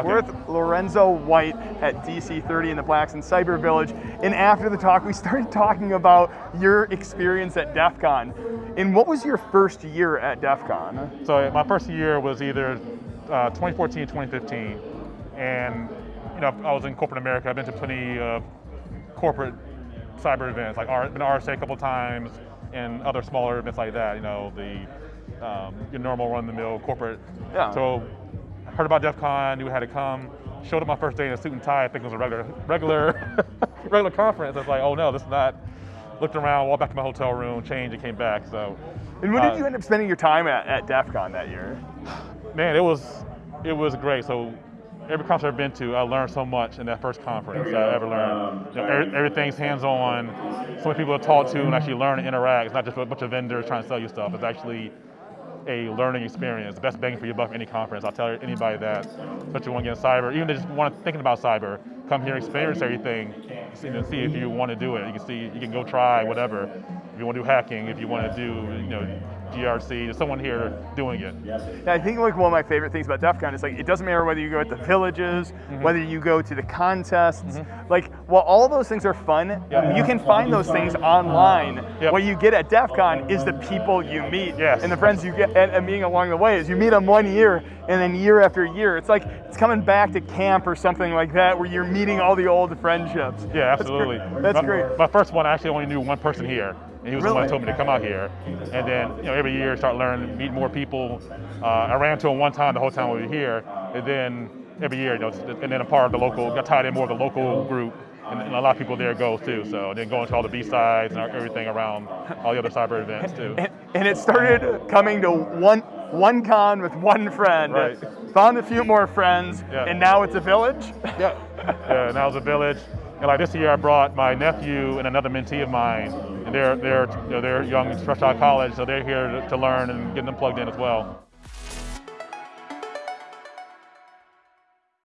okay. We're with Lorenzo White at DC30 in the Blacks In Cyber Village. And after the talk, we started talking about your experience at DEF CON. And what was your first year at DEF CON? So my first year was either uh, 2014 2015. And you know, I was in corporate America. I've been to plenty of corporate cyber events, like R, been RSA a couple times, and other smaller events like that. You know, the um, your normal run-the-mill corporate. Yeah. So heard about DEF CON, knew had to come. Showed up my first day in a suit and tie. I think it was a regular, regular, regular conference. I was like, oh no, this is not. Looked around, walked back to my hotel room, changed, and came back. So. And when did uh, you end up spending your time at, at DEF CON that year? Man, it was, it was great. So every conference I've been to, I learned so much in that first conference I ever learned. You know, every, everything's hands-on. So many people to talk to and actually learn and interact. It's not just a bunch of vendors trying to sell you stuff. It's actually a learning experience. The best bang for your buck any conference. I'll tell anybody that, especially want to get cyber. Even they just want to thinking about cyber, come here, experience everything, see, see if you want to do it. You can see, you can go try whatever. If you want to do hacking, if you want to do, you know, GRC, there's someone here doing it. Yeah, I think like one of my favorite things about DEF CON is like it doesn't matter whether you go at the villages, Mm-hmm. whether you go to the contests. Like while all those things are fun, Yeah. you can find those things online. Yep. What you get at DEF CON is the people you meet Yes. and the friends you get and, and meeting along the way. Is you meet them one year and then year after year, it's like it's coming back to camp or something like that where you're meeting all the old friendships. Yeah, That's absolutely. great. That's my, great. My first one, I actually only knew one person here, and he was the one Really? that told me to come out here. And then, you know, every year start learning, meet more people. Uh, I ran to him one time the whole time we were here, and then every year, you know, and then a part of the local, got tied in more of the local group, and, and a lot of people there go too. So then going to all the BSides and everything around all the other cyber events too. And, and it started coming to one one con with one friend. Right. Found a few more friends, Yeah. and now it's a village. Yeah. yeah, that was a village. And like this year, I brought my nephew and another mentee of mine, and they're they're you know, they're young, fresh out of college, so they're here to, to learn and get them plugged in as well.